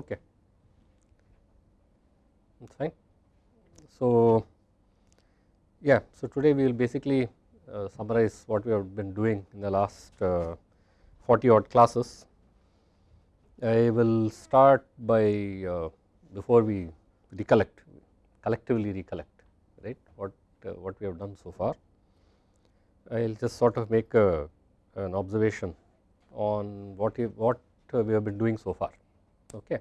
okay that's fine. So yeah so today we will basically uh, summarize what we have been doing in the last uh, 40 odd classes. I will start by uh, before we recollect collectively recollect right what uh, what we have done so far. I will just sort of make a, an observation on what we, what we have been doing so far okay.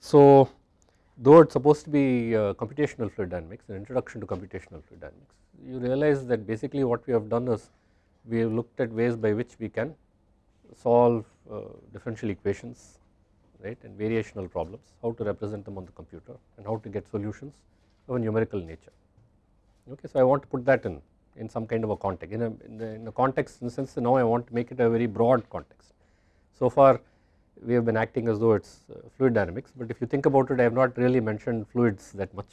So though it is supposed to be uh, computational fluid dynamics an introduction to computational fluid dynamics you realize that basically what we have done is we have looked at ways by which we can solve uh, differential equations right and variational problems how to represent them on the computer and how to get solutions of a numerical nature. Okay so i want to put that in in some kind of a context in a, in, the, in a context in the sense now i want to make it a very broad context. So far we have been acting as though it is uh, fluid dynamics but if you think about it I have not really mentioned fluids that much.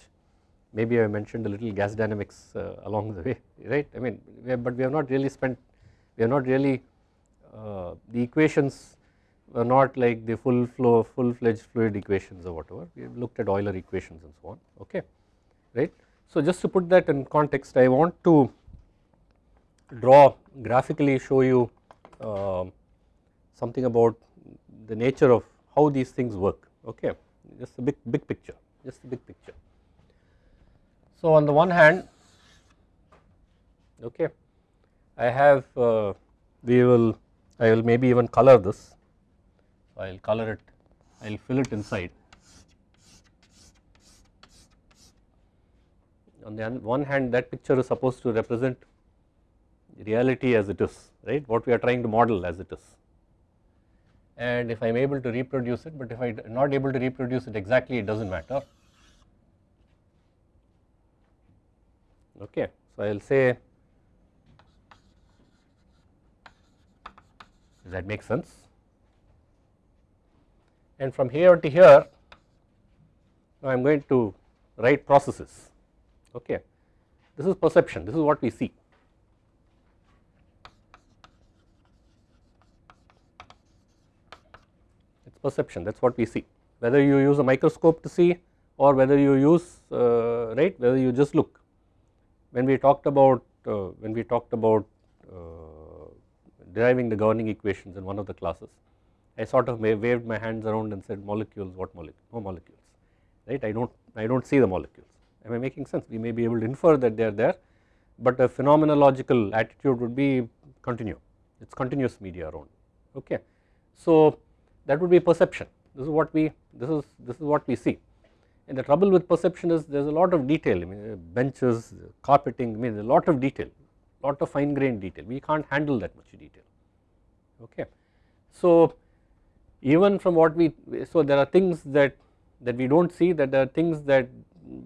Maybe I mentioned a little gas dynamics uh, along the way right? I mean we have, but we have not really spent we have not really uh, the equations were not like the full flow full fledged fluid equations or whatever. We have looked at Euler equations and so on okay right. So just to put that in context I want to draw graphically show you uh, something about the nature of how these things work. Okay? Just a big big picture. Just a big picture. So on the one hand okay I have uh, we will I will maybe even color this. I will color it. I will fill it inside. On the one hand that picture is supposed to represent reality as it is right? What we are trying to model as it is and if I am able to reproduce it but if I am not able to reproduce it exactly it does not matter. Okay. So I will say does that make sense? And from here to here I am going to write processes. Okay this is perception this is what we see perception that is what we see. Whether you use a microscope to see or whether you use uh, right whether you just look. When we talked about uh, when we talked about uh, deriving the governing equations in one of the classes I sort of waved my hands around and said molecules what molecule no molecules right? I do not I do not see the molecules. Am I making sense? We may be able to infer that they are there but a phenomenological attitude would be continue. It is continuous media around. Okay. So that would be perception. This is what we this is this is what we see. And the trouble with perception is there is a lot of detail. I mean uh, benches uh, carpeting I mean a lot of detail lot of fine grained detail. We can't handle that much detail. Okay. So even from what we so there are things that that we do not see that there are things that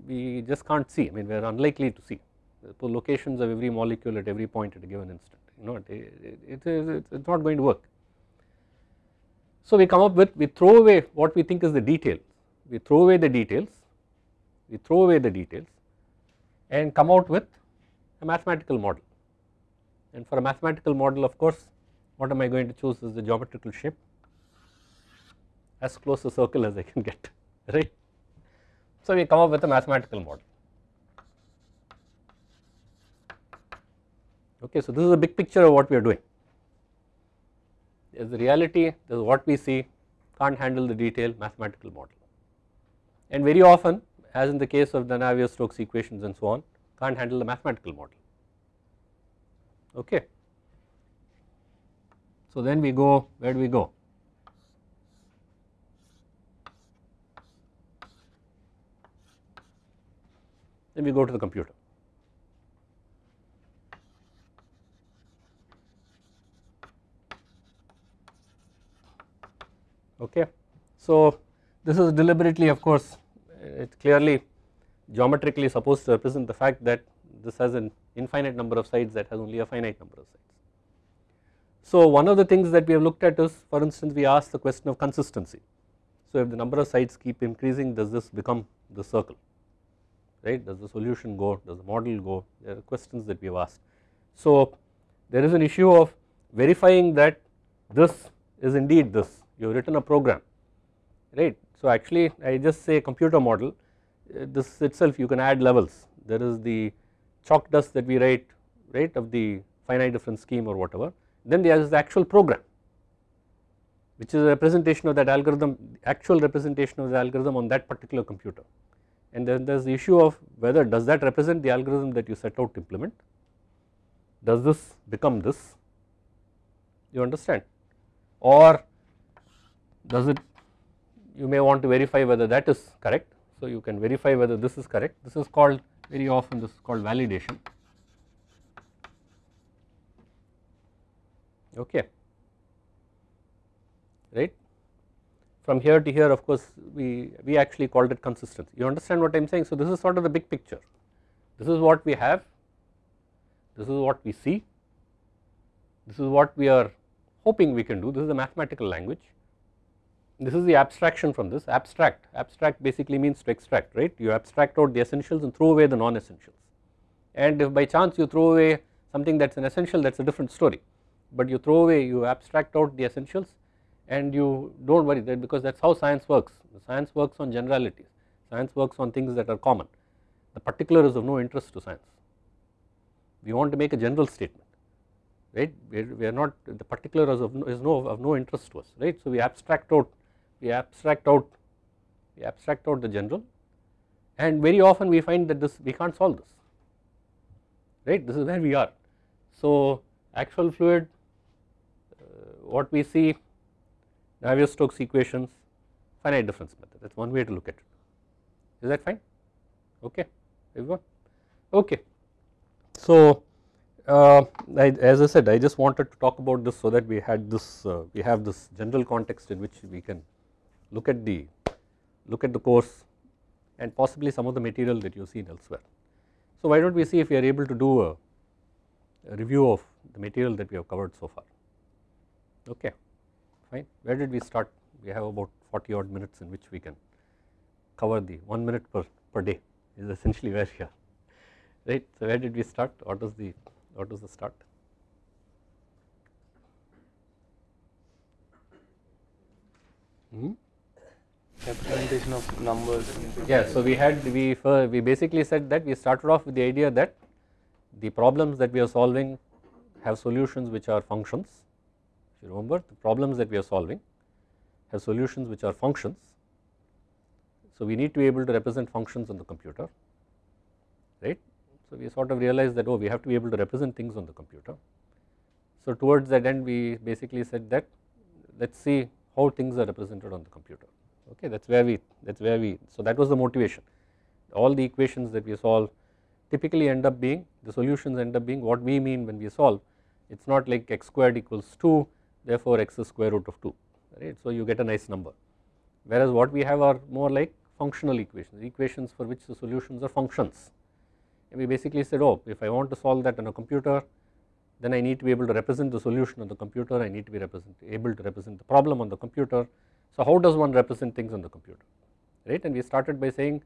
we just can't see. I mean we are unlikely to see. The locations of every molecule at every point at a given instant. You know it, it, it is it is not going to work so we come up with we throw away what we think is the detail, we throw away the details, we throw away the details and come out with a mathematical model. And for a mathematical model of course what am I going to choose is the geometrical shape. As close to circle as I can get right. So we come up with a mathematical model. Okay, so this is a big picture of what we are doing there is the reality, there is what we see, can't handle the detail mathematical model. And very often as in the case of the Navier-Stokes equations and so on can't handle the mathematical model, okay. So then we go, where do we go? Then we go to the computer. Okay. So this is deliberately of course it clearly geometrically supposed to represent the fact that this has an infinite number of sides that has only a finite number of sides. So one of the things that we have looked at is for instance we asked the question of consistency. So if the number of sides keep increasing does this become the circle right does the solution go does the model go there are questions that we have asked. So there is an issue of verifying that this is indeed this you have written a program right. So actually I just say computer model. Uh, this itself you can add levels. There is the chalk dust that we write right of the finite difference scheme or whatever. Then there is the actual program which is a representation of that algorithm actual representation of the algorithm on that particular computer. And then there is the issue of whether does that represent the algorithm that you set out to implement? Does this become this? You understand? Or does it you may want to verify whether that is correct. So you can verify whether this is correct. This is called very often this is called validation. Okay. Right? From here to here of course we we actually called it consistency. You understand what I am saying? So this is sort of the big picture. This is what we have. This is what we see. This is what we are hoping we can do. This is a mathematical language this is the abstraction from this. Abstract. Abstract basically means to extract right? You abstract out the essentials and throw away the non essentials and if by chance you throw away something that is an essential that is a different story. But you throw away you abstract out the essentials and you do not worry that because that is how science works. Science works on generalities. Science works on things that are common. The particular is of no interest to science. We want to make a general statement right? We are, we are not the particular is of no, is no of no interest to us right? So we abstract out we abstract out we abstract out the general and very often we find that this we can't solve this right? This is where we are. So actual fluid uh, what we see Navier-Stokes equations finite difference method. That is one way to look at it. Is that fine? Okay. Everyone? Okay. So uh, I, as I said I just wanted to talk about this so that we had this uh, we have this general context in which we can look at the look at the course and possibly some of the material that you have seen elsewhere. So why do not we see if we are able to do a, a review of the material that we have covered so far? Okay fine. Where did we start? We have about 40 odd minutes in which we can cover the 1 minute per, per day is essentially where we are. Right? So where did we start? What was the what was the start? Hmm? Representation of numbers. Yeah, so we had we uh, we basically said that we started off with the idea that the problems that we are solving have solutions which are functions. If you remember, the problems that we are solving have solutions which are functions. So we need to be able to represent functions on the computer, right? So we sort of realized that oh, we have to be able to represent things on the computer. So towards that end, we basically said that let's see how things are represented on the computer okay that is where we that is where we so that was the motivation. All the equations that we solve typically end up being the solutions end up being what we mean when we solve. It is not like x squared equals 2 therefore x is square root of 2 right? So you get a nice number. Whereas what we have are more like functional equations equations for which the solutions are functions. And we basically said oh if I want to solve that on a computer then I need to be able to represent the solution on the computer I need to be represent able to represent the problem on the computer so how does one represent things on the computer right? And we started by saying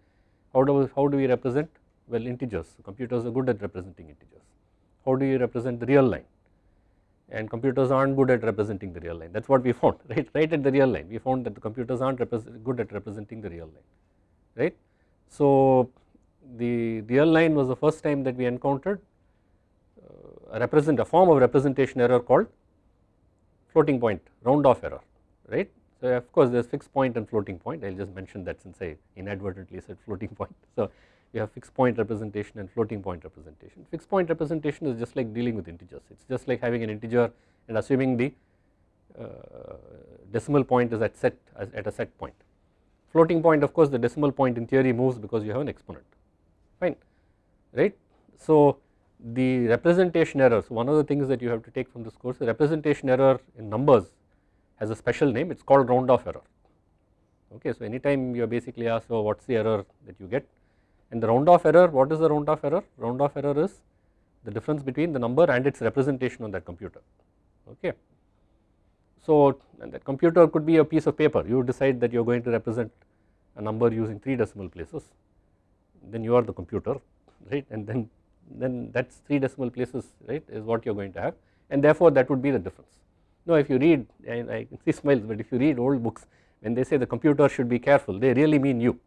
how do we, how do we represent? Well integers. Computers are good at representing integers. How do you represent the real line? And computers aren't good at representing the real line. That is what we found right? Right at the real line. We found that the computers aren't good at representing the real line right. So the real line was the first time that we encountered uh, a represent a form of representation error called floating point round off error right so of course there is fixed point and floating point I will just mention that since I inadvertently said floating point. So you have fixed point representation and floating point representation. Fixed point representation is just like dealing with integers it is just like having an integer and assuming the uh, decimal point is at set at a set point. Floating point of course the decimal point in theory moves because you have an exponent fine right. So the representation errors one of the things that you have to take from this course the representation error in numbers has a special name it is called round off error. Okay. So anytime you are basically asked oh what is the error that you get? And the round off error what is the round off error? Round off error is the difference between the number and its representation on that computer. Okay. So that computer could be a piece of paper. You decide that you are going to represent a number using 3 decimal places. Then you are the computer right? And then then that is 3 decimal places right is what you are going to have. And therefore that would be the difference now if you read I can see smiles but if you read old books when they say the computer should be careful they really mean you.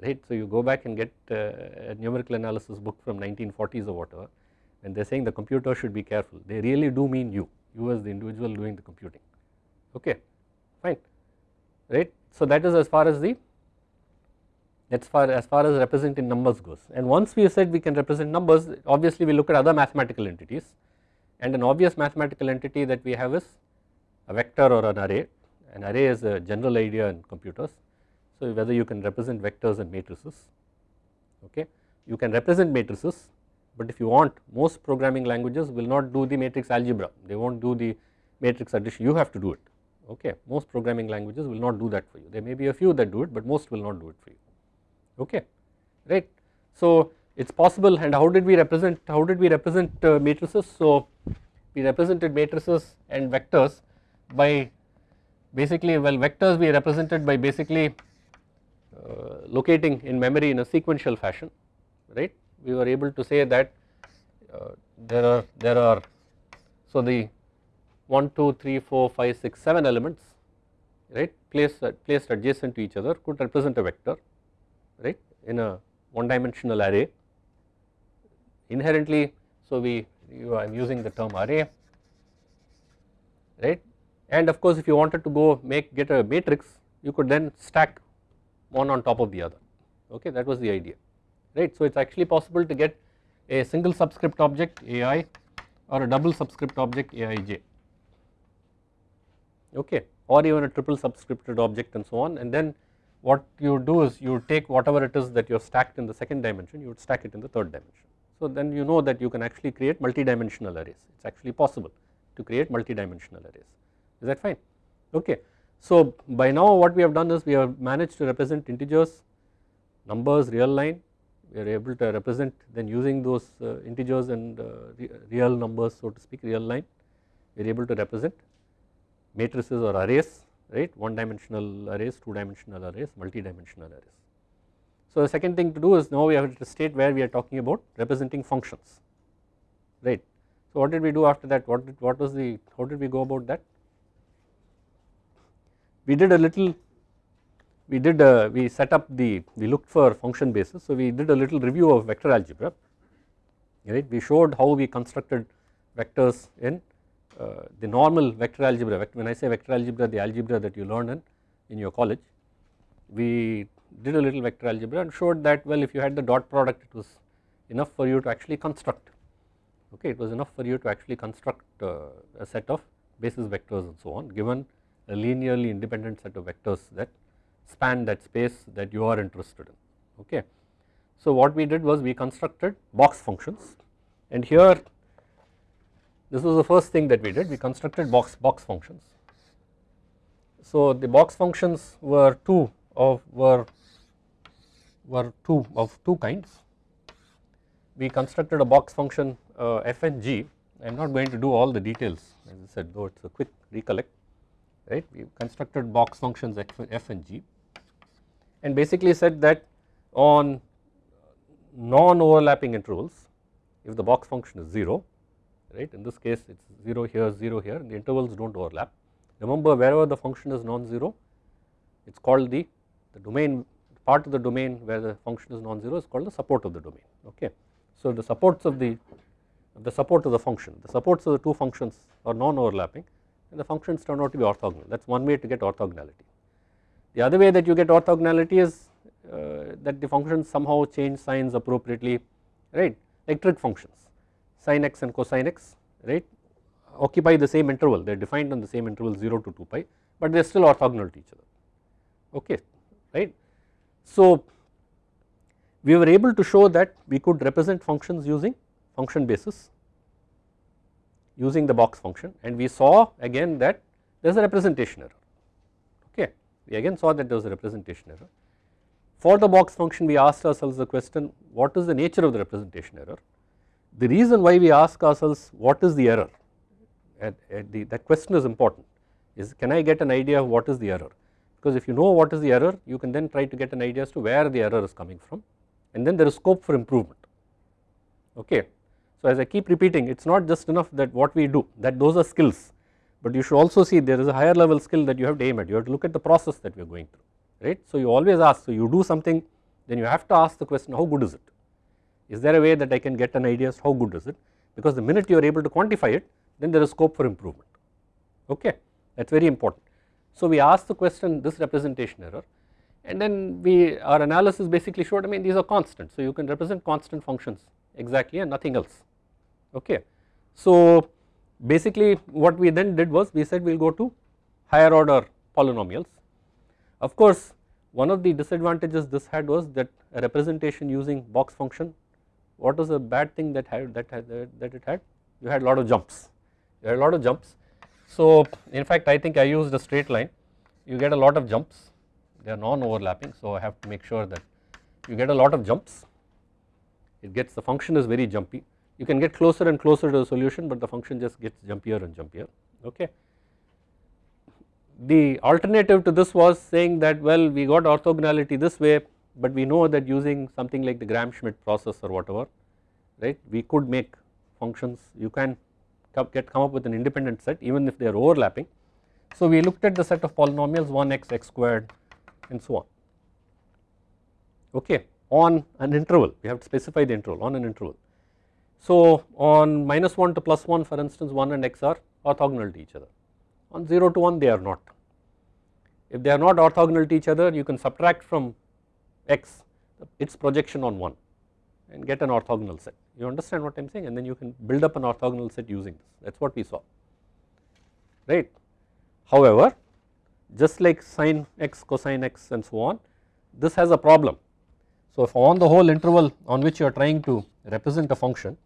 Right. So you go back and get uh, a numerical analysis book from 1940s or whatever and they are saying the computer should be careful. They really do mean you, you as the individual doing the computing. Okay fine. Right. So that is as far as the as far as far as representing numbers goes. And once we said we can represent numbers obviously we look at other mathematical entities and an obvious mathematical entity that we have is a vector or an array. An array is a general idea in computers. So whether you can represent vectors and matrices okay. You can represent matrices but if you want most programming languages will not do the matrix algebra. They will not do the matrix addition. You have to do it okay. Most programming languages will not do that for you. There may be a few that do it but most will not do it for you okay. Right. So it is possible and how did we represent how did we represent uh, matrices? So we represented matrices and vectors by basically well vectors we represented by basically uh, locating in memory in a sequential fashion right? We were able to say that uh, there are there are so the 1 2 3 4 5 6 7 elements right placed placed adjacent to each other could represent a vector right in a one dimensional array inherently so we I am using the term array right and of course if you wanted to go make get a matrix you could then stack one on top of the other okay that was the idea right. So it is actually possible to get a single subscript object ai or a double subscript object aij okay or even a triple subscripted object and so on and then what you do is you take whatever it is that you have stacked in the second dimension you would stack it in the third dimension. So then you know that you can actually create multi-dimensional arrays. It is actually possible to create multi-dimensional arrays. Is that fine? Okay. So by now what we have done is we have managed to represent integers numbers real line. We are able to represent then using those uh, integers and uh, re real numbers so to speak real line. We are able to represent matrices or arrays right? One dimensional arrays, two dimensional arrays, multi dimensional arrays. So the second thing to do is now we have to state where we are talking about representing functions right. So what did we do after that? What did what was the how did we go about that? We did a little we did a, we set up the we looked for function basis. So we did a little review of vector algebra right? We showed how we constructed vectors in uh, the normal vector algebra, when I say vector algebra the algebra that you learn in, in your college, we did a little vector algebra and showed that well if you had the dot product it was enough for you to actually construct, okay it was enough for you to actually construct uh, a set of basis vectors and so on given a linearly independent set of vectors that span that space that you are interested in, okay. So what we did was we constructed box functions and here this was the first thing that we did we constructed box box functions. So the box functions were two of were were two of two kinds. We constructed a box function uh, f and g. I am not going to do all the details as I said though it is a quick recollect right. We constructed box functions f and g and basically said that on non overlapping intervals if the box function is 0 right in this case it is 0 here 0 here the intervals do not overlap. Remember wherever the function is non-zero it is called the, the domain part of the domain where the function is non-zero is called the support of the domain okay. So the supports of the the support of the function the supports of the two functions are non-overlapping and the functions turn out to be orthogonal that is one way to get orthogonality. The other way that you get orthogonality is uh, that the functions somehow change signs appropriately right like trig functions sin x and cosine x right occupy the same interval they are defined on the same interval 0 to 2 pi but they are still orthogonal to each other okay right. So we were able to show that we could represent functions using function basis using the box function and we saw again that there is a representation error. Okay we again saw that there was a representation error. For the box function we asked ourselves the question what is the nature of the representation error? The reason why we ask ourselves what is the error? At, at the, that question is important. Is can I get an idea of what is the error because if you know what is the error you can then try to get an idea as to where the error is coming from. And then there is scope for improvement. Okay. So as I keep repeating it is not just enough that what we do that those are skills. But you should also see there is a higher level skill that you have to aim at. You have to look at the process that we are going through right. So you always ask so you do something then you have to ask the question how good is it? Is there a way that I can get an idea as how good is it? Because the minute you are able to quantify it then there is scope for improvement. Okay. That is very important. So we asked the question this representation error and then we our analysis basically showed I mean these are constant so you can represent constant functions exactly and nothing else okay. So basically what we then did was we said we will go to higher order polynomials. Of course one of the disadvantages this had was that a representation using box function what was the bad thing that had that had that it had you had a lot of jumps you had a lot of jumps. So in fact I think I used a straight line. You get a lot of jumps. They are non overlapping so I have to make sure that you get a lot of jumps. It gets the function is very jumpy. You can get closer and closer to the solution but the function just gets jumpier and jumpier. Okay. The alternative to this was saying that well we got orthogonality this way but we know that using something like the Gram-Schmidt process or whatever right we could make functions. You can get come up with an independent set even if they are overlapping. So we looked at the set of polynomials 1x, x squared and so on okay on an interval we have to specify the interval on an interval. So on minus 1 to plus 1 for instance 1 and x are orthogonal to each other on 0 to 1 they are not. If they are not orthogonal to each other you can subtract from x its projection on 1 and get an orthogonal set you understand what I am saying and then you can build up an orthogonal set using this that is what we saw right. However just like sine x cosine x and so on this has a problem. So if on the whole interval on which you are trying to represent a function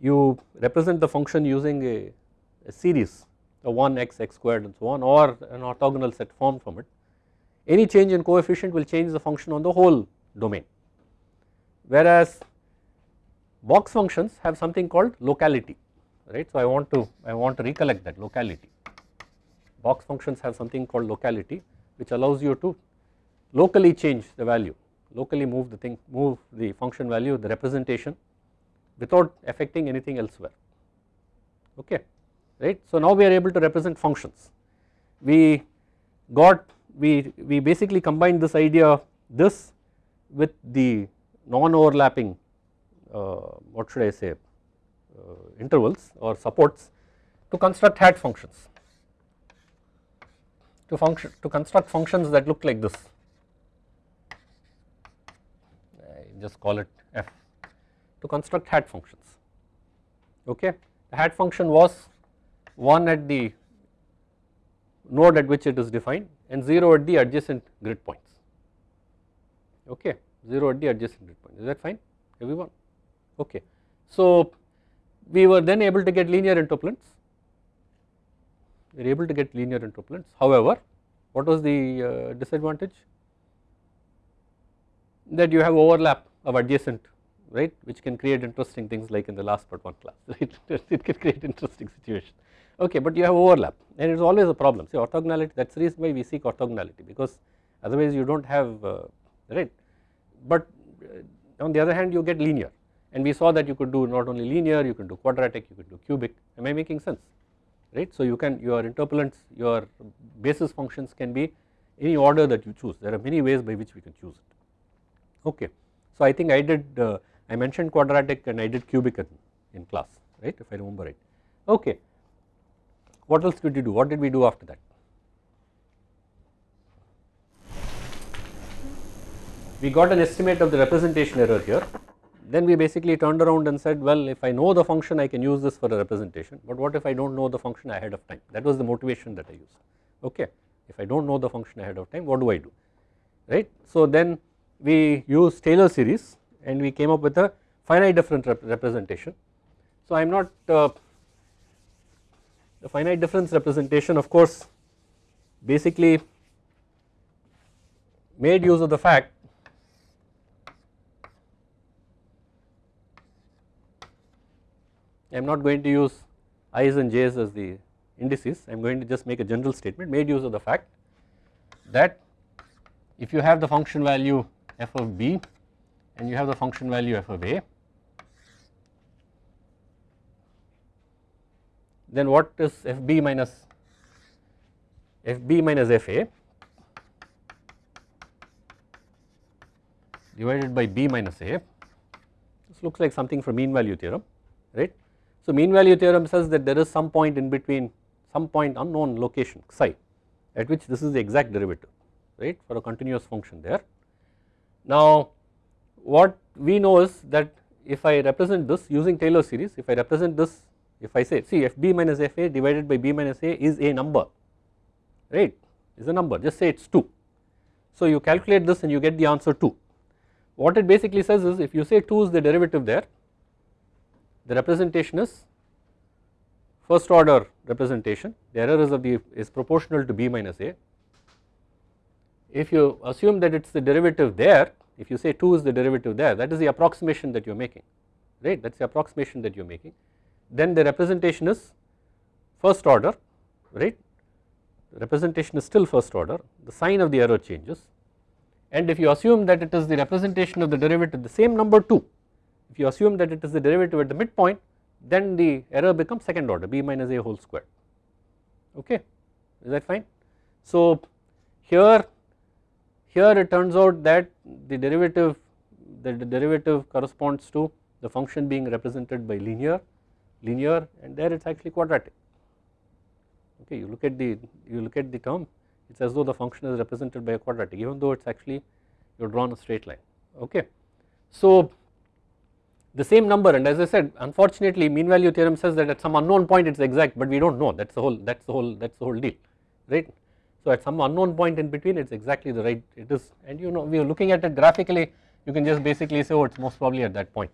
you represent the function using a, a series a 1 x x squared and so on or an orthogonal set formed from it any change in coefficient will change the function on the whole domain whereas box functions have something called locality right? So I want to I want to recollect that locality. Box functions have something called locality which allows you to locally change the value locally move the thing move the function value the representation without affecting anything elsewhere. Okay right. So now we are able to represent functions. We got we we basically combined this idea this with the non overlapping uh, what should I say uh, intervals or supports to construct hat functions. To function to construct functions that look like this. I just call it f. To construct hat functions. Okay? The hat function was 1 at the node at which it is defined and 0 at the adjacent grid points. Okay 0 at the adjacent grid point is that fine? Everyone? Okay. So we were then able to get linear interpolants. We are able to get linear interpolants. However what was the uh, disadvantage? That you have overlap of adjacent right which can create interesting things like in the last part one class right? It can create interesting situation. Okay but you have overlap and it is always a problem. See orthogonality that is the reason why we seek orthogonality because otherwise you do not have uh, right but uh, on the other hand you get linear. And we saw that you could do not only linear you can do quadratic you can do cubic. Am I making sense? Right. So you can your interpolants your basis functions can be any order that you choose. There are many ways by which we can choose it. Okay. So I think I did uh, I mentioned quadratic and I did cubic in, in class right if I remember right. Okay. What else did you do? What did we do after that we got an estimate of the representation error here. Then we basically turned around and said well if I know the function I can use this for a representation. But what if I do not know the function ahead of time? That was the motivation that I used. Okay if I do not know the function ahead of time what do I do? Right. So then we used Taylor series and we came up with a finite difference rep representation. So I am not uh, the finite difference representation of course basically made use of the fact I am not going to use i's and j's as the indices I am going to just make a general statement made use of the fact that if you have the function value f of b and you have the function value f of a then what is fb minus fb minus fa divided by b minus a this looks like something from mean value theorem right. So mean value theorem says that there is some point in between some point unknown location psi at which this is the exact derivative right for a continuous function there. Now what we know is that if I represent this using Taylor series if I represent this if I say see fb minus fa divided by b minus a is a number right is a number just say it is 2. So you calculate this and you get the answer 2. What it basically says is if you say 2 is the derivative there the representation is first order representation. The error is of the is proportional to b minus a. If you assume that it is the derivative there if you say 2 is the derivative there that is the approximation that you are making right? That is the approximation that you are making. Then the representation is first order right? Representation is still first order. The sign of the error changes. And if you assume that it is the representation of the derivative the same number 2 if you assume that it is the derivative at the midpoint then the error becomes second order b minus a whole square. Okay? Is that fine. So here here it turns out that the derivative the, derivative corresponds to the function being represented by linear linear and there it is actually quadratic. Okay? You look at the you look at the term it is as though the function is represented by a quadratic even though it is actually you have drawn a straight line. Okay. So the same number. And as I said unfortunately mean value theorem says that at some unknown point it is exact but we do not know. That is the whole that is the whole that is the whole deal right. So at some unknown point in between it is exactly the right it is. And you know we are looking at it graphically. You can just basically say oh it is most probably at that point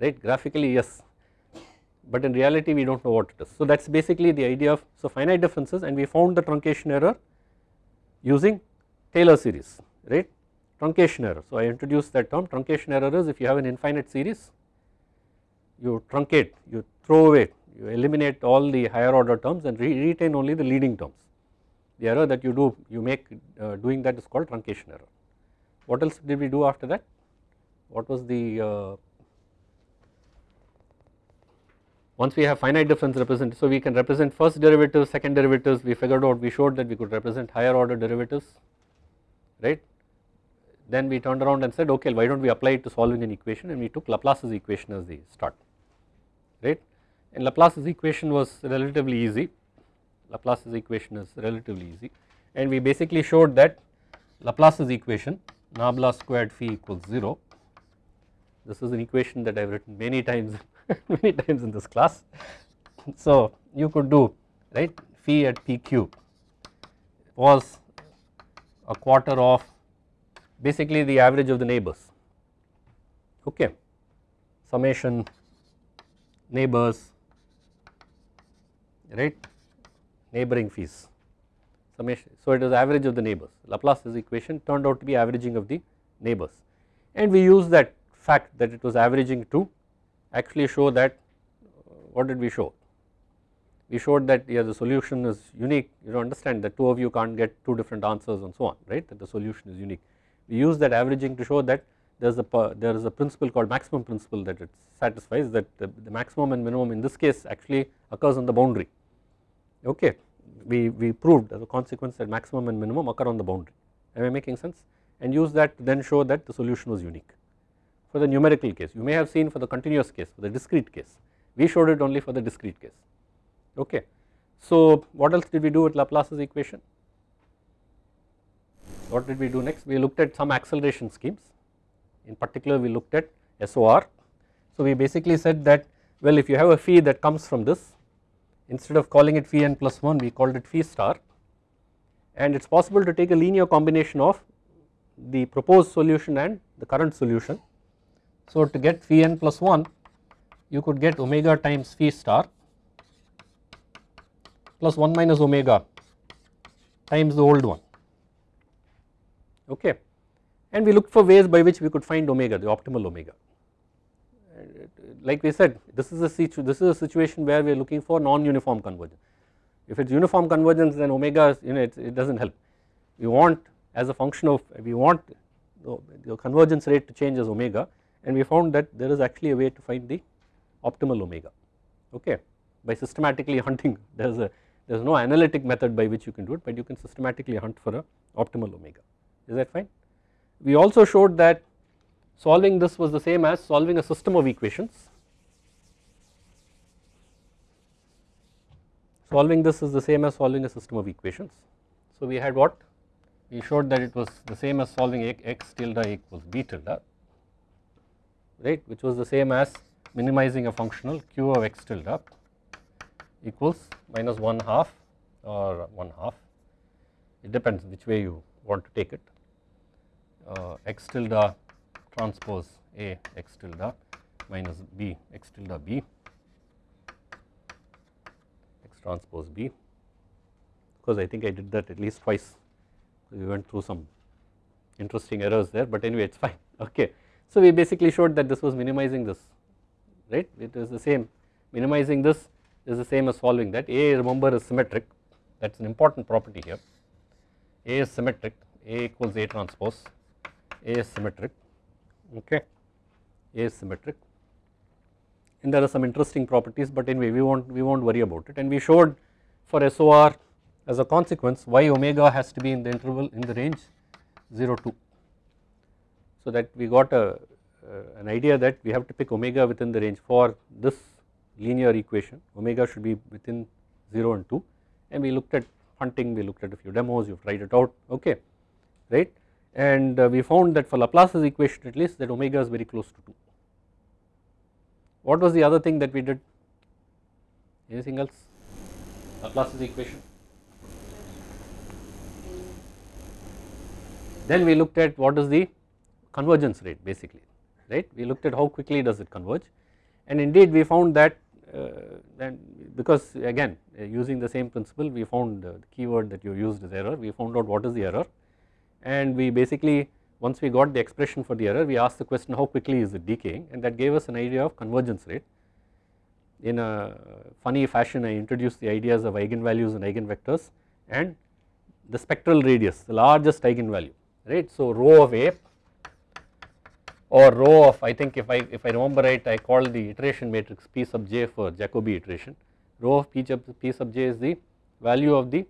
right? Graphically yes. But in reality we do not know what it is. So that is basically the idea of so finite differences. And we found the truncation error using Taylor series right truncation error. So I introduced that term truncation error is if you have an infinite series you truncate you throw away you eliminate all the higher order terms and re retain only the leading terms. The error that you do you make uh, doing that is called truncation error. What else did we do after that? What was the uh, once we have finite difference represented so we can represent first derivatives second derivatives we figured out we showed that we could represent higher order derivatives right then we turned around and said okay why do not we apply it to solving an equation? And we took Laplace's equation as the start right? And Laplace's equation was relatively easy. Laplace's equation is relatively easy. And we basically showed that Laplace's equation nabla squared phi equals 0 this is an equation that I have written many times many times in this class. So you could do right phi at p cube was a quarter of basically the average of the neighbors. Okay. Summation neighbors right? Neighboring phis summation so it is average of the neighbors. Laplace's equation turned out to be averaging of the neighbors. And we use that fact that it was averaging to actually show that uh, what did we show? We showed that yeah the solution is unique. You understand that two of you can't get two different answers and so on right? That the solution is unique. We use that averaging to show that there is a there is a principle called maximum principle that it satisfies that the, the maximum and minimum in this case actually occurs on the boundary. Okay. We, we proved as a consequence that maximum and minimum occur on the boundary. Am I making sense? And use that to then show that the solution was unique. For the numerical case you may have seen for the continuous case for the discrete case. We showed it only for the discrete case. Okay. So what else did we do with Laplace's equation what did we do next? We looked at some acceleration schemes. In particular we looked at SOR so we basically said that well if you have a phi that comes from this instead of calling it phi n plus 1 we called it phi star. And it is possible to take a linear combination of the proposed solution and the current solution. So to get phi n plus 1 you could get omega times phi star plus 1 minus omega times the old one okay. And we looked for ways by which we could find omega the optimal omega. Like we said this is a situ this is a situation where we are looking for non-uniform convergence. If it is uniform convergence then omega is, you know it, it does not help. We want as a function of we want the, the convergence rate to change as omega and we found that there is actually a way to find the optimal omega. Okay. By systematically hunting there is a there is no analytic method by which you can do it but you can systematically hunt for a optimal omega is that fine. We also showed that solving this was the same as solving a system of equations solving this is the same as solving a system of equations. So we had what we showed that it was the same as solving x tilde equals b tilde right which was the same as minimizing a functional q of x tilde equals minus 1 half or 1 half it depends which way you want to take it Uh, x tilde transpose a x tilde minus b x tilde b x transpose b. Because I think I did that at least twice. We went through some interesting errors there but anyway it is fine. Okay. So we basically showed that this was minimizing this right? It is the same. Minimizing this is the same as solving that. A remember is symmetric. That is an important property here. A is symmetric. A equals A transpose A is symmetric okay. A is symmetric and there are some interesting properties but anyway we won't we won't worry about it. And we showed for SOR as a consequence why omega has to be in the interval in the range 0 2 so that we got a uh, an idea that we have to pick omega within the range for this linear equation. Omega should be within 0 and 2 and we looked at hunting we looked at a few demos you have tried it out. Okay right and uh, we found that for Laplace's equation at least that omega is very close to 2. What was the other thing that we did? Anything else? Laplace's equation. Then we looked at what is the convergence rate basically right? We looked at how quickly does it converge. And indeed we found that uh, then because again uh, using the same principle we found uh, the keyword that you used is error. We found out what is the error and we basically once we got the expression for the error we asked the question how quickly is it decaying? And that gave us an idea of convergence rate. In a funny fashion I introduced the ideas of eigenvalues and eigenvectors and the spectral radius the largest eigenvalue right? So rho of a or rho of I think if I if I remember right I called the iteration matrix P sub j for Jacobi iteration. Rho of P, sub, P sub j is the value of the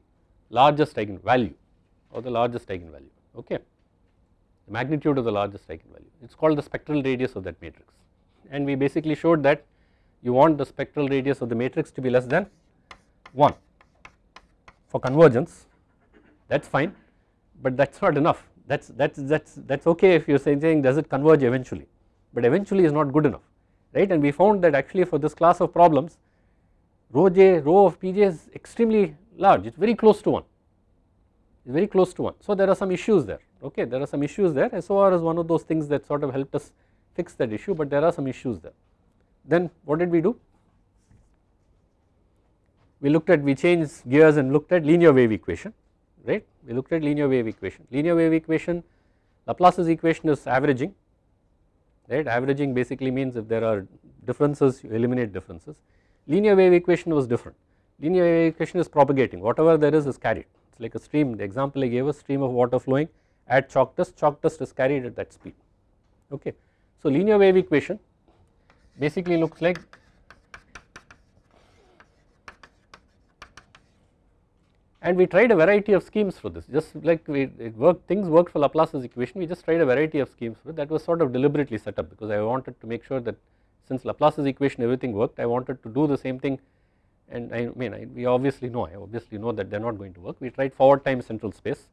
largest eigenvalue or the largest eigenvalue okay. The magnitude of the largest eigenvalue it is called the spectral radius of that matrix. And we basically showed that you want the spectral radius of the matrix to be less than 1 for convergence that is fine but that is not enough. That's that's that's that's okay if you're saying does it converge eventually? But eventually is not good enough right? And we found that actually for this class of problems rho j rho of pj is extremely large. It's very close to 1 it's very close to 1 so there are some issues there. Okay there are some issues there. SOR is one of those things that sort of helped us fix that issue but there are some issues there. Then what did we do? We looked at we changed gears and looked at linear wave equation right? We looked at linear wave equation. Linear wave equation Laplace's equation is averaging right? Averaging basically means if there are differences you eliminate differences. Linear wave equation was different. Linear wave equation is propagating. Whatever there is is carried. is like a stream the example I gave a stream of water flowing at chalk dust chalk dust is carried at that speed okay. So linear wave equation basically looks like and we tried a variety of schemes for this just like we worked things worked for Laplace's equation we just tried a variety of schemes for it that was sort of deliberately set up because I wanted to make sure that since Laplace's equation everything worked I wanted to do the same thing and I mean I, we obviously know I obviously know that they are not going to work. We tried forward time central space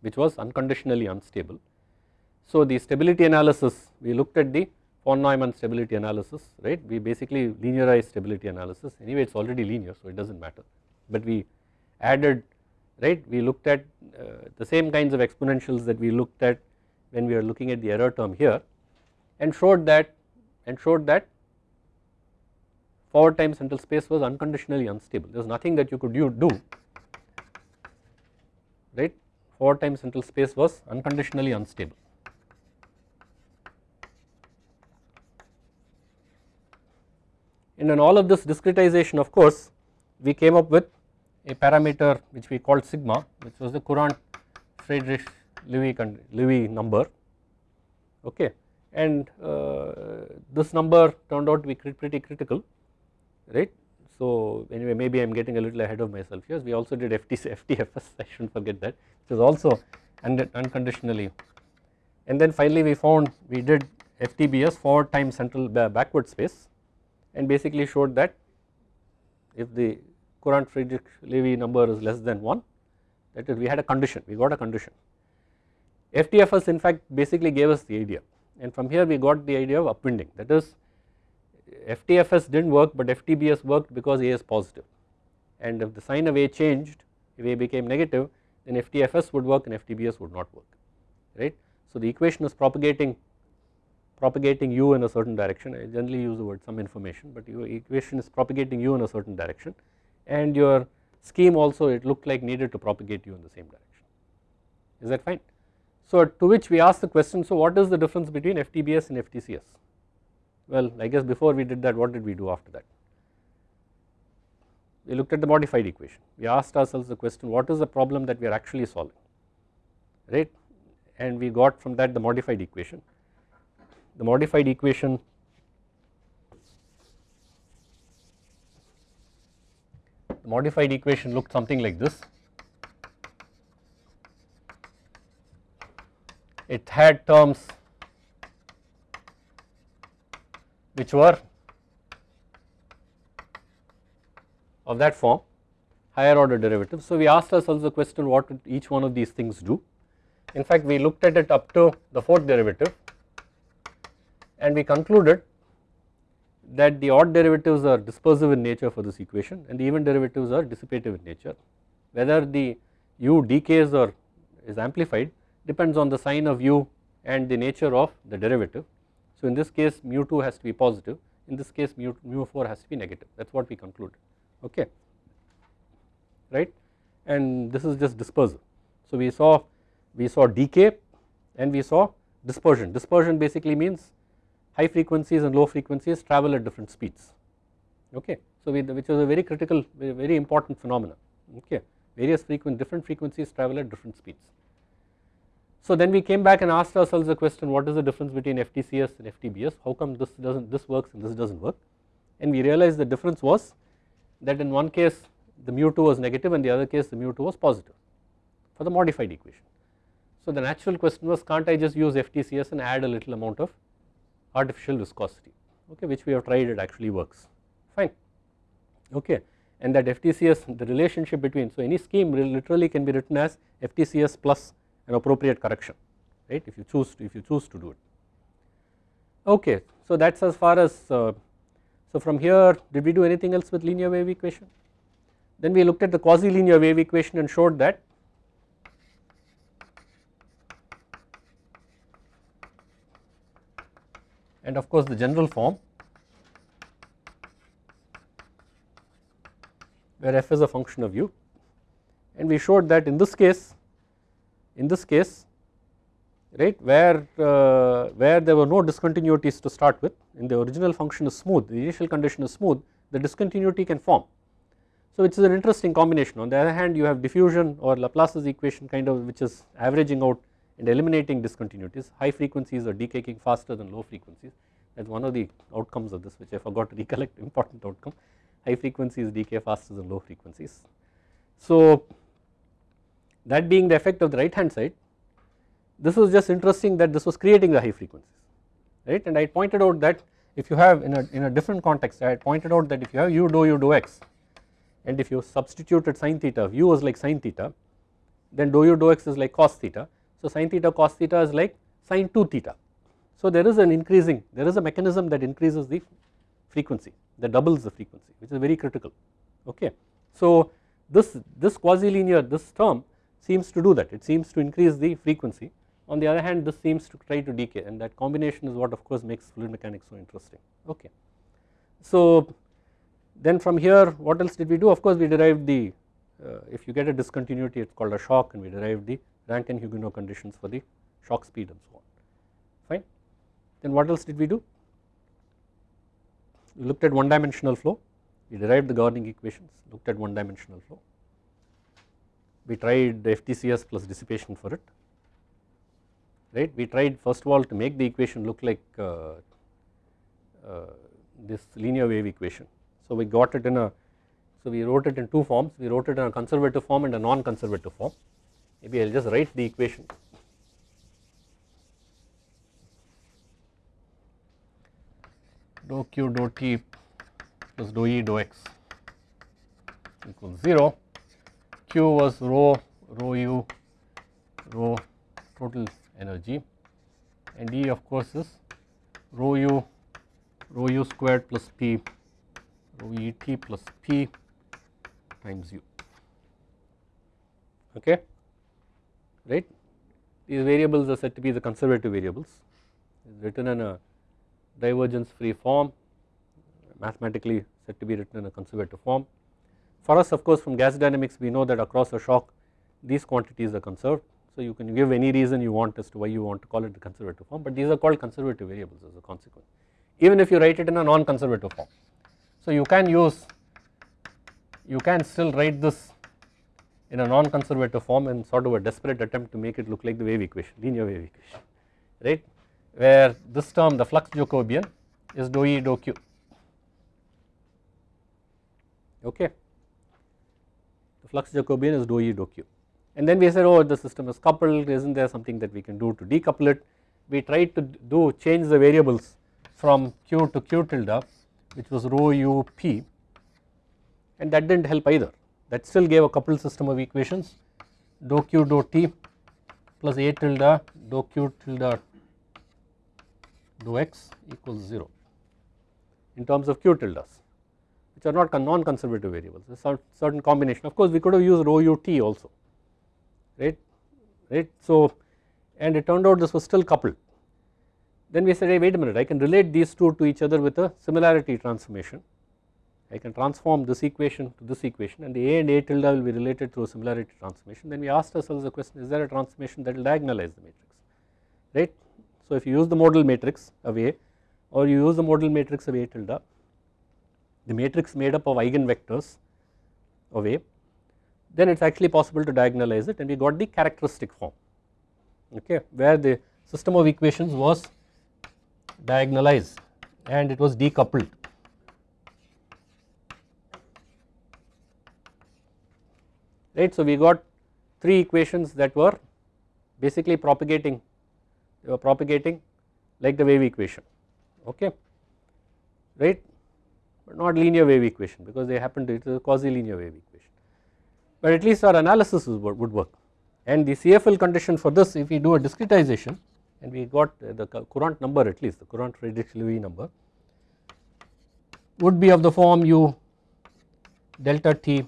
which was unconditionally unstable. So the stability analysis we looked at the von Neumann stability analysis right? We basically linearized stability analysis. Anyway it is already linear so it does not matter. But we added right? We looked at uh, the same kinds of exponentials that we looked at when we are looking at the error term here and showed that and showed that forward time central space was unconditionally unstable. There was nothing that you could do right? Forward time central space was unconditionally unstable. And in all of this discretization of course we came up with a parameter which we called sigma which was the Courant Friedrich Lewy, number okay? And uh, this number turned out to be pretty critical right? So anyway maybe I am getting a little ahead of myself here. We also did FTC, FTFS I should not forget that. Which is also unconditionally. And then finally we found we did FTBS forward time central backward space and basically showed that if the Courant Friedrich Lewy number is less than 1 that is we had a condition we got a condition. FTFS in fact basically gave us the idea. And from here we got the idea of upwinding. That is FTFS did not work but FTBS worked because A is positive. And if the sign of A changed if A became negative then FTFS would work and FTBS would not work right. So the equation is propagating propagating u in a certain direction. I generally use the word some information but your equation is propagating u in a certain direction. And your scheme also it looked like needed to propagate u in the same direction. Is that fine. So to which we ask the question so what is the difference between FTBS and FTCS well I guess before we did that what did we do after that? We looked at the modified equation. We asked ourselves the question what is the problem that we are actually solving? Right? And we got from that the modified equation. The modified equation the modified equation looked something like this. It had terms which were of that form higher order derivatives. So, we asked ourselves the question what each one of these things do. In fact, we looked at it up to the fourth derivative and we concluded that the odd derivatives are dispersive in nature for this equation and the even derivatives are dissipative in nature. Whether the u decays or is amplified depends on the sign of u and the nature of the derivative. So in this case mu 2 has to be positive in this case mu, mu 4 has to be negative. That is what we conclude. Okay. Right? And this is just dispersal. So we saw we saw decay and we saw dispersion. Dispersion basically means high frequencies and low frequencies travel at different speeds. Okay. So we, which was a very critical very, important phenomena okay. Various frequent different frequencies travel at different speeds. So then we came back and asked ourselves the question what is the difference between FTCS and FTBS how come this does not this works and this does not work? And we realized the difference was that in one case the mu 2 was negative and the other case the mu 2 was positive for the modified equation. So the natural question was can't I just use FTCS and add a little amount of artificial viscosity? Okay which we have tried it actually works. Fine. Okay. And that FTCS the relationship between so any scheme literally can be written as FTCS plus an appropriate correction right? If you choose to if you choose to do it. Okay so that's as far as uh, so from here did we do anything else with linear wave equation? Then we looked at the quasi linear wave equation and showed that and of course the general form where f is a function of u. And we showed that in this case in this case right where uh, where there were no discontinuities to start with and the original function is smooth the initial condition is smooth the discontinuity can form. So which is an interesting combination on the other hand you have diffusion or Laplace's equation kind of which is averaging out and eliminating discontinuities high frequencies are decaying faster than low frequencies that is one of the outcomes of this which I forgot to recollect important outcome high frequencies decay faster than low frequencies. So that being the effect of the right hand side this was just interesting that this was creating the high frequencies right? And I pointed out that if you have in a, in a different context I pointed out that if you have u dou u dou x and if you substituted sine theta u was like sine theta then dou u dou x is like cos theta. So sine theta cos theta is like sine 2 theta. So there is an increasing there is a mechanism that increases the frequency that doubles the frequency which is very critical okay? So this this quasi linear this term seems to do that. It seems to increase the frequency. On the other hand this seems to try to decay and that combination is what of course makes fluid mechanics so interesting. Okay. So then from here what else did we do? Of course we derived the uh, if you get a discontinuity it is called a shock and we derived the Rankine-Hugoniot conditions for the shock speed and so on. Fine. Then what else did we do? We looked at one dimensional flow. We derived the governing equations looked at one dimensional flow we tried FTCS plus dissipation for it right. We tried first of all to make the equation look like uh, uh, this linear wave equation. So we got it in a So we wrote it in two forms, we wrote it in a conservative form and a non-conservative form. Maybe I will just write the equation. Dou q dou t plus dou e dou x equals 0. Q was rho, rho u, rho total energy. And E of course is rho u, rho u squared plus p, rho e t plus p times u. Okay? Right? These variables are said to be the conservative variables. It is written in a divergence free form mathematically said to be written in a conservative form for us of course from gas dynamics we know that across a shock these quantities are conserved so you can give any reason you want as to why you want to call it the conservative form but these are called conservative variables as a consequence even if you write it in a non-conservative form. So you can use you can still write this in a non-conservative form and sort of a desperate attempt to make it look like the wave equation, linear wave equation, right, where this term the flux Jacobian is dou E dou Q, okay. Flux Jacobian is dou E dou Q. And then we said, oh, the system is coupled, isn't there something that we can do to decouple it? We tried to do change the variables from Q to Q tilde, which was rho U P, and that did not help either. That still gave a coupled system of equations. Dou q dou t plus a tilde dou q tilde dou x equals 0 in terms of q tildes which are not non conservative variables. A certain combination. Of course we could have used rho u t also right? Right? So and it turned out this was still coupled. Then we said hey wait a minute. I can relate these two to each other with a similarity transformation. I can transform this equation to this equation and the A and A tilde will be related through a similarity transformation. Then we asked ourselves the question is there a transformation that will diagonalize the matrix right. So if you use the modal matrix of A or you use the modal matrix of A tilde the matrix made up of eigenvectors of A then it is actually possible to diagonalize it and we got the characteristic form okay where the system of equations was diagonalized and it was decoupled right. So we got three equations that were basically propagating they were propagating like the wave equation okay right but not linear wave equation because they happen to it is a quasi linear wave equation. But at least our analysis would work. And the CFL condition for this if we do a discretization and we got the Courant number at least the Courant Friedrich number would be of the form u delta t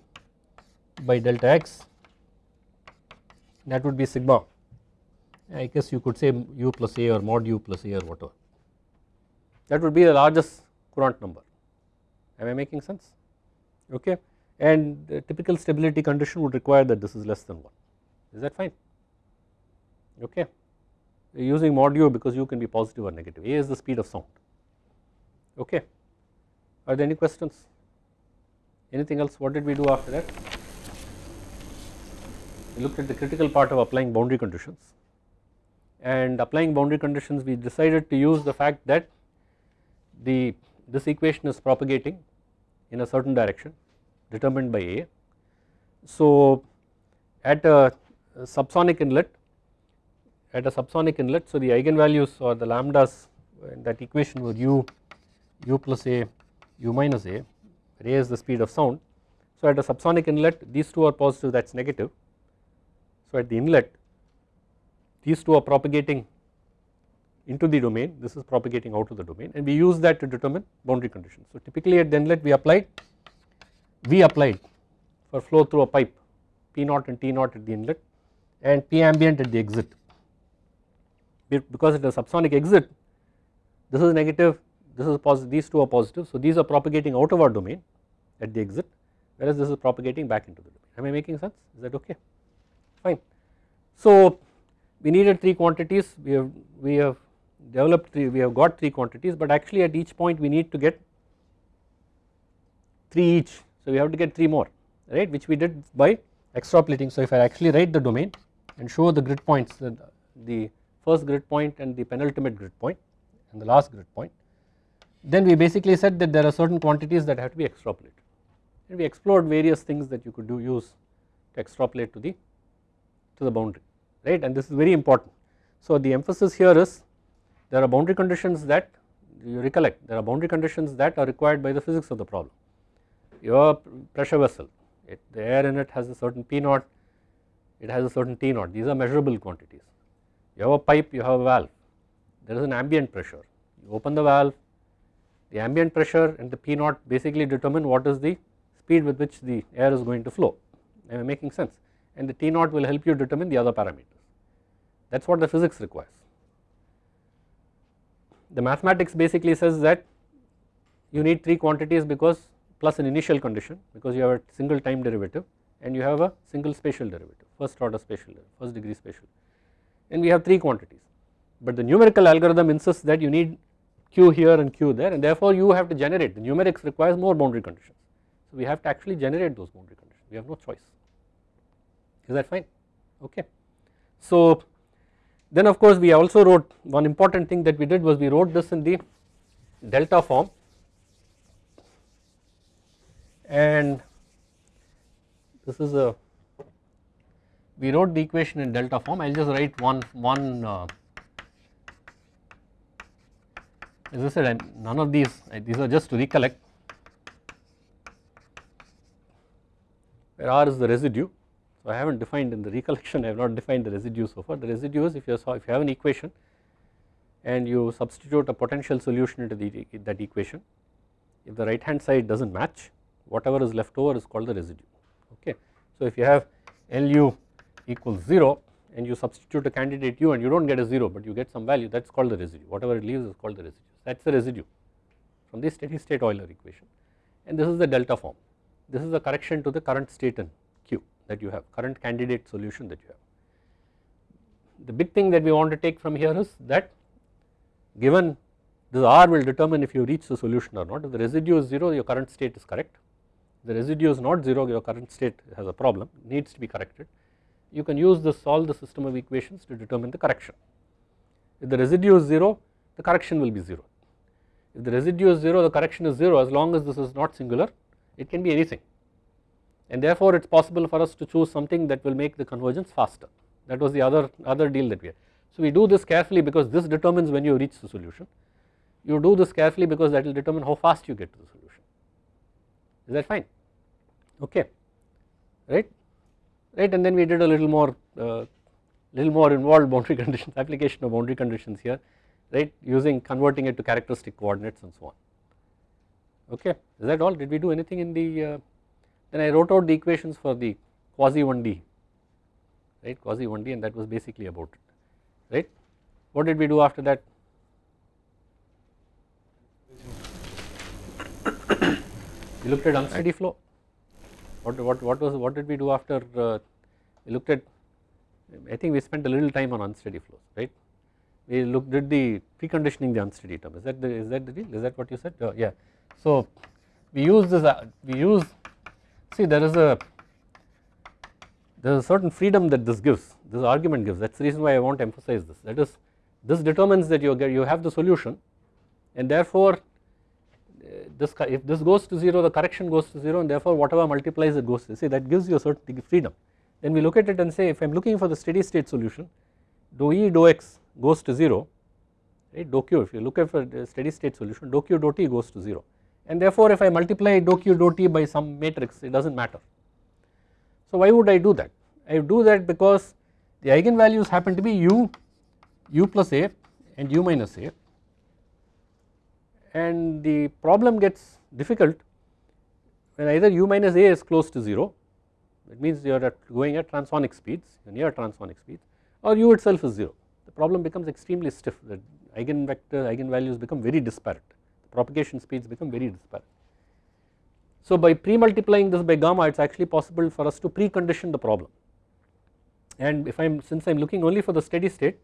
by delta x that would be sigma. I guess you could say u plus a or mod u plus a or whatever. That would be the largest Courant number am I making sense? Okay. And the typical stability condition would require that this is less than 1 is that fine? Okay. Using mod u because u can be positive or negative. A is the speed of sound. Okay. Are there any questions? Anything else? What did we do after that? We looked at the critical part of applying boundary conditions. And applying boundary conditions we decided to use the fact that the this equation is propagating in a certain direction determined by A. So at a subsonic inlet at a subsonic inlet so the eigenvalues or the lambdas in that equation were u u plus a u minus a is the speed of sound. So at a subsonic inlet these two are positive that is negative so at the inlet these two are propagating into the domain this is propagating out of the domain and we use that to determine boundary conditions. So typically at the inlet we applied we applied for flow through a pipe P naught and T naught at the inlet and P ambient at the exit. Because it is a subsonic exit this is negative this is positive these two are positive so these are propagating out of our domain at the exit whereas this is propagating back into the domain. Am I making sense? Is that okay? Fine. So we needed 3 quantities. We have we have developed 3 we have got 3 quantities but actually at each point we need to get 3 each. So we have to get 3 more right which we did by extrapolating. So if I actually write the domain and show the grid points the, the first grid point and the penultimate grid point and the last grid point then we basically said that there are certain quantities that have to be extrapolated. And we explored various things that you could do use to extrapolate to the to the boundary right and this is very important. So the emphasis here is there are boundary conditions that you recollect. There are boundary conditions that are required by the physics of the problem. Your pressure vessel it, the air in it has a certain P naught it has a certain T naught. These are measurable quantities. You have a pipe you have a valve. There is an ambient pressure. You open the valve the ambient pressure and the P naught basically determine what is the speed with which the air is going to flow. Am I making sense? And the T naught will help you determine the other parameters. That is what the physics requires. The mathematics basically says that you need 3 quantities because plus an initial condition because you have a single time derivative and you have a single spatial derivative first order spatial first degree spatial. And we have 3 quantities. But the numerical algorithm insists that you need q here and q there and therefore you have to generate. The numerics requires more boundary conditions. So we have to actually generate those boundary conditions. We have no choice. Is that fine? Okay. So then of course we also wrote one important thing that we did was we wrote this in the delta form. And this is a we wrote the equation in delta form. I will just write one one uh, as I said none of these these are just to recollect. Where R is the residue. I have not defined in the recollection I have not defined the residue so far. The residue is if you saw if you have an equation and you substitute a potential solution into the, that equation if the right hand side does not match whatever is left over is called the residue. Okay. So if you have LU equals 0 and you substitute a candidate u and you do not get a 0 but you get some value that is called the residue. Whatever it leaves is called the residue. That is the residue from the steady state Euler equation. And this is the delta form. This is the correction to the current state in that you have current candidate solution that you have. The big thing that we want to take from here is that given this R will determine if you reach the solution or not if the residue is 0 your current state is correct the residue is not 0 your current state has a problem needs to be corrected you can use this solve the system of equations to determine the correction. If the residue is 0 the correction will be 0. If the residue is 0 the correction is 0 as long as this is not singular it can be anything and therefore it is possible for us to choose something that will make the convergence faster. That was the other other deal that we had. So we do this carefully because this determines when you reach the solution. You do this carefully because that will determine how fast you get to the solution. Is that fine? Okay. Right? Right and then we did a little more uh, little more involved boundary conditions application of boundary conditions here right using converting it to characteristic coordinates and so on. Okay. Is that all? Did we do anything in the uh, then I wrote out the equations for the quasi 1D right? Quasi 1D and that was basically about it right? What did we do after that? We looked at unsteady flow. What what what was what did we do after uh, we looked at I think we spent a little time on unsteady flows right? We looked did the preconditioning the unsteady term. Is that the is that the deal? Is that what you said? Uh, yeah. So we use this uh, we use see there is a there is a certain freedom that this gives this argument gives. That is the reason why I want to emphasize this. That is this determines that you get you have the solution and therefore uh, this if this goes to 0 the correction goes to 0 and therefore whatever multiplies it goes to see that gives you a certain freedom. Then we look at it and say if I am looking for the steady state solution dou E dou x goes to 0 right? Dou q if you look at for steady state solution dou q dou t goes to 0 and therefore if I multiply dou q dou t by some matrix it does not matter. So why would I do that? I do that because the eigenvalues happen to be u u plus a and u minus a. And the problem gets difficult when either u minus a is close to 0 that means you are at going at transonic speeds near transonic speeds or u itself is 0 the problem becomes extremely stiff. The eigenvector eigenvalues become very disparate propagation speeds become very disparate. So by pre-multiplying this by gamma it is actually possible for us to precondition the problem. And if I am since I am looking only for the steady state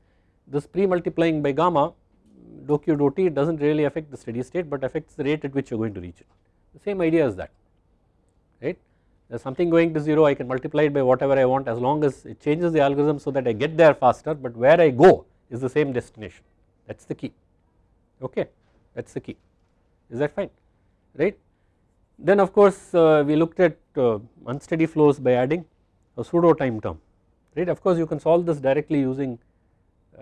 this pre-multiplying by gamma dou q dou t does not really affect the steady state but affects the rate at which you are going to reach it. The same idea as that right? There is something going to 0 I can multiply it by whatever I want as long as it changes the algorithm so that I get there faster but where I go is the same destination. That is the key. Okay? That is the key is that fine? Right? Then of course uh, we looked at uh, unsteady flows by adding a pseudo time term. Right? Of course you can solve this directly using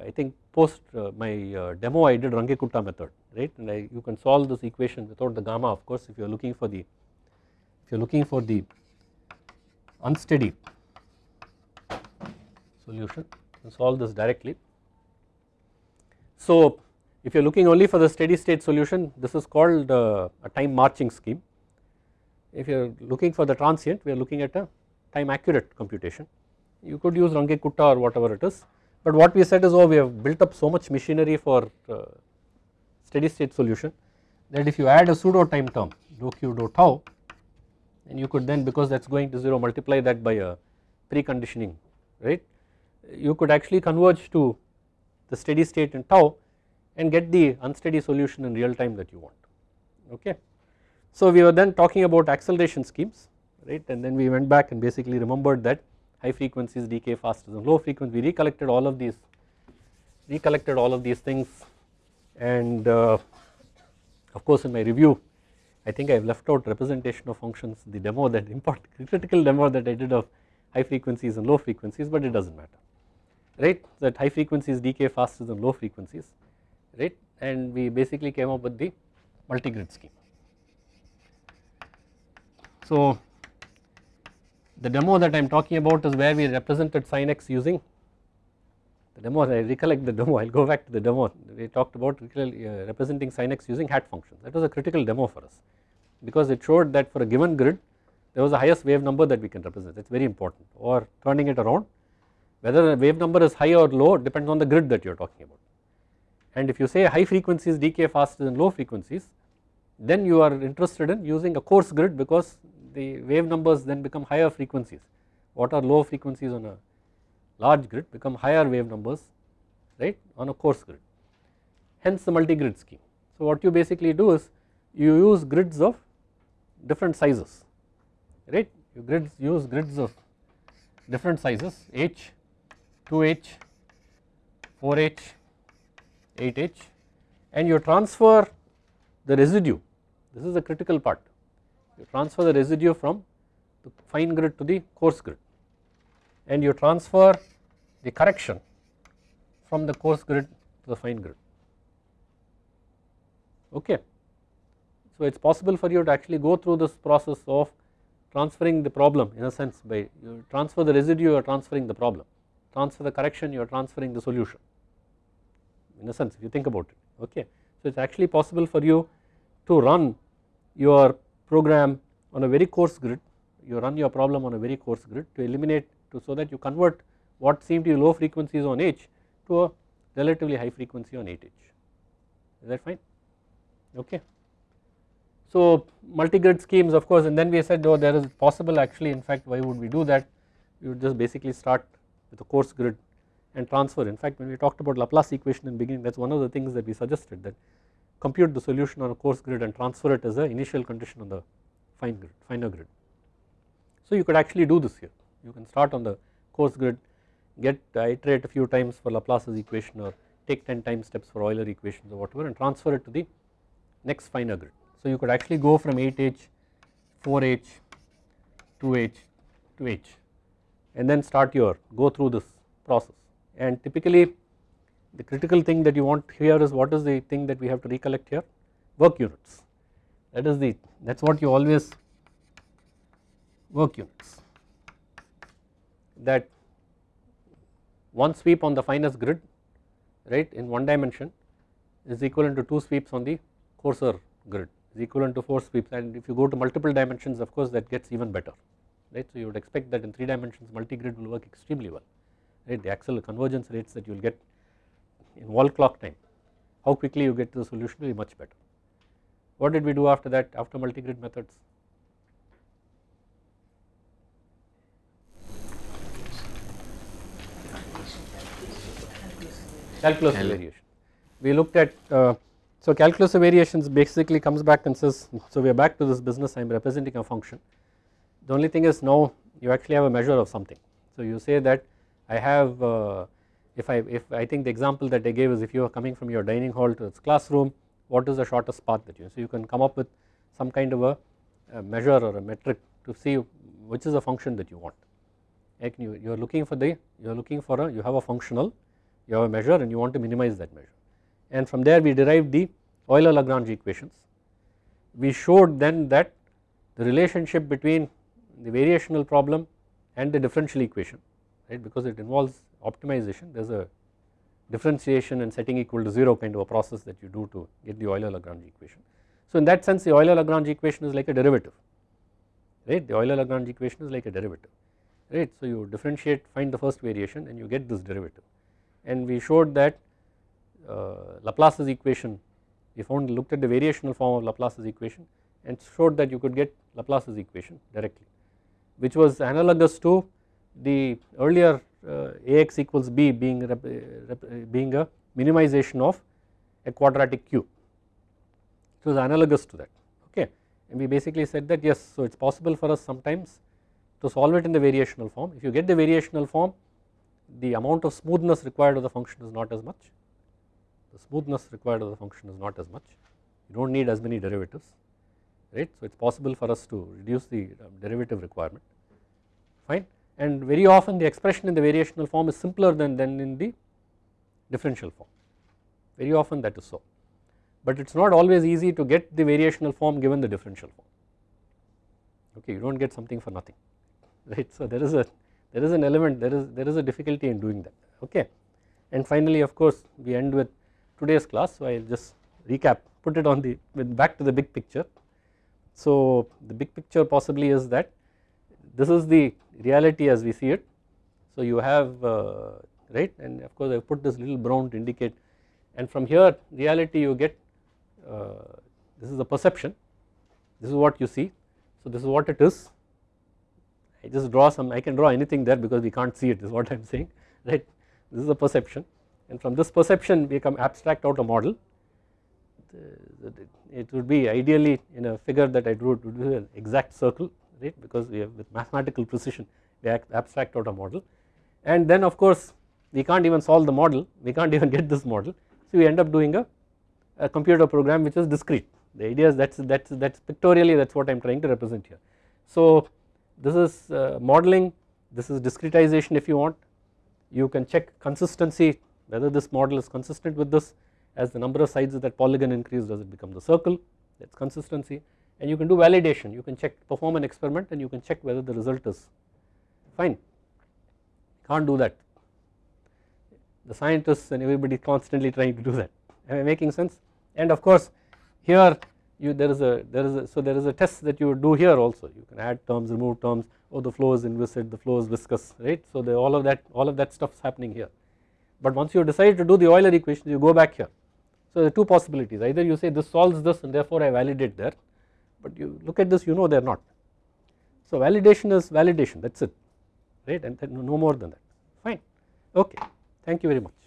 I think post uh, my uh, demo I did Runge-Kutta method. Right? And I, you can solve this equation without the gamma of course if you are looking for the if you are looking for the unsteady solution you can solve this directly. So if you are looking only for the steady state solution this is called uh, a time marching scheme. If you are looking for the transient we are looking at a time accurate computation. You could use Runge-Kutta or whatever it is but what we said is oh we have built up so much machinery for uh, steady state solution that if you add a pseudo time term dou q dou tau and you could then because that is going to 0 multiply that by a preconditioning right? You could actually converge to the steady state in tau and get the unsteady solution in real time that you want okay. So we were then talking about acceleration schemes right? And then we went back and basically remembered that high frequencies decay faster than low frequency. We recollected all of these recollected all of these things. And uh, of course in my review I think I have left out representation of functions the demo that important critical demo that I did of high frequencies and low frequencies but it does not matter right? That high frequencies decay faster than low frequencies right? And we basically came up with the multi-grid scheme. So the demo that I am talking about is where we represented sin x using the demo. I recollect the demo. I will go back to the demo. We talked about uh, representing sin x using hat functions. That was a critical demo for us because it showed that for a given grid there was the highest wave number that we can represent. That is very important. Or turning it around whether the wave number is high or low depends on the grid that you are talking about and if you say high frequencies decay faster than low frequencies then you are interested in using a coarse grid because the wave numbers then become higher frequencies. What are low frequencies on a large grid become higher wave numbers right on a coarse grid. Hence the multi-grid scheme. So what you basically do is you use grids of different sizes right? You grids use grids of different sizes h 2h 4h 8h and you transfer the residue. This is the critical part. You transfer the residue from the fine grid to the coarse grid and you transfer the correction from the coarse grid to the fine grid. Okay. So it is possible for you to actually go through this process of transferring the problem in a sense by you transfer the residue you are transferring the problem. Transfer the correction you are transferring the solution in a sense if you think about it okay. So it is actually possible for you to run your program on a very coarse grid you run your problem on a very coarse grid to eliminate to so that you convert what seem to be low frequencies on H to a relatively high frequency on 8H is that fine okay. So multi-grid schemes of course and then we said oh there is possible actually in fact why would we do that you would just basically start with a coarse grid and transfer in fact when we talked about Laplace equation in beginning that is one of the things that we suggested that compute the solution on a coarse grid and transfer it as a initial condition on the fine grid finer grid. So you could actually do this here you can start on the coarse grid get iterate a few times for Laplace's equation or take 10 time steps for Euler equations or whatever and transfer it to the next finer grid. So you could actually go from 8H, 4H, 2H to H and then start your go through this process and typically the critical thing that you want here is what is the thing that we have to recollect here? Work units. That is the that is what you always work units. That one sweep on the finest grid right in one dimension is equivalent to two sweeps on the coarser grid is equivalent to four sweeps. And if you go to multiple dimensions of course that gets even better right. So you would expect that in 3 dimensions multi-grid will work extremely well right the axial convergence rates that you will get in wall clock time how quickly you get to the solution will be much better. What did we do after that after multi-grid methods? Calculus of variation. We looked at uh, so calculus of variations basically comes back and says so we are back to this business I am representing a function. The only thing is now you actually have a measure of something. So you say that I have uh, if I if I think the example that I gave is if you are coming from your dining hall to its classroom what is the shortest path that you so you can come up with some kind of a a measure or a metric to see which is a function that you want. Like you, you are looking for the you are looking for a you have a functional you have a measure and you want to minimize that measure. And from there we derived the Euler Lagrange equations. We showed then that the relationship between the variational problem and the differential equation right because it involves optimization there is a differentiation and setting equal to 0 kind of a process that you do to get the Euler Lagrange equation. So in that sense the Euler Lagrange equation is like a derivative right the Euler Lagrange equation is like a derivative right. So you differentiate find the first variation and you get this derivative and we showed that uh, Laplace's equation we found looked at the variational form of Laplace's equation and showed that you could get Laplace's equation directly which was analogous to the earlier uh, Ax equals b being rep, rep, being a minimization of a quadratic cube it was analogous to that okay? And we basically said that yes so it is possible for us sometimes to solve it in the variational form. If you get the variational form the amount of smoothness required of the function is not as much. The smoothness required of the function is not as much. You do not need as many derivatives right. So it is possible for us to reduce the um, derivative requirement. Fine and very often the expression in the variational form is simpler than, than in the differential form. Very often that is so. But it is not always easy to get the variational form given the differential form. Okay you do not get something for nothing right? So there is a there is an element there is there is a difficulty in doing that okay? And finally of course we end with today's class. So I will just recap put it on the with back to the big picture. So the big picture possibly is that this is the reality as we see it. So you have uh, right and of course I put this little brown to indicate and from here reality you get uh, this is the perception. This is what you see. So this is what it is. I just draw some I can draw anything there because we can't see it is what I am saying right? This is the perception and from this perception we come abstract out a model. It would be ideally in a figure that I drew it would be an exact circle right? Because we have with mathematical precision we abstract out a model. And then of course we can't even solve the model. We can't even get this model. So we end up doing a, a computer program which is discrete. The idea is that's that's that's pictorially that's what I'm trying to represent here. So this is uh, modeling. This is discretization if you want. You can check consistency whether this model is consistent with this. As the number of sides of that polygon increase does it become the circle? That is consistency and you can do validation. You can check perform an experiment and you can check whether the result is fine. Can't do that. The scientists and everybody constantly trying to do that. Am I making sense? And of course here you there is a there is a so there is a test that you do here also. You can add terms remove terms. Oh the flow is inviscid the flow is viscous right? So the, all of that all of that stuff is happening here. But once you decide to do the Euler equation you go back here. So there are two possibilities. Either you say this solves this and therefore I validate there but you look at this you know they are not. So validation is validation that is it right and no more than that fine okay thank you very much.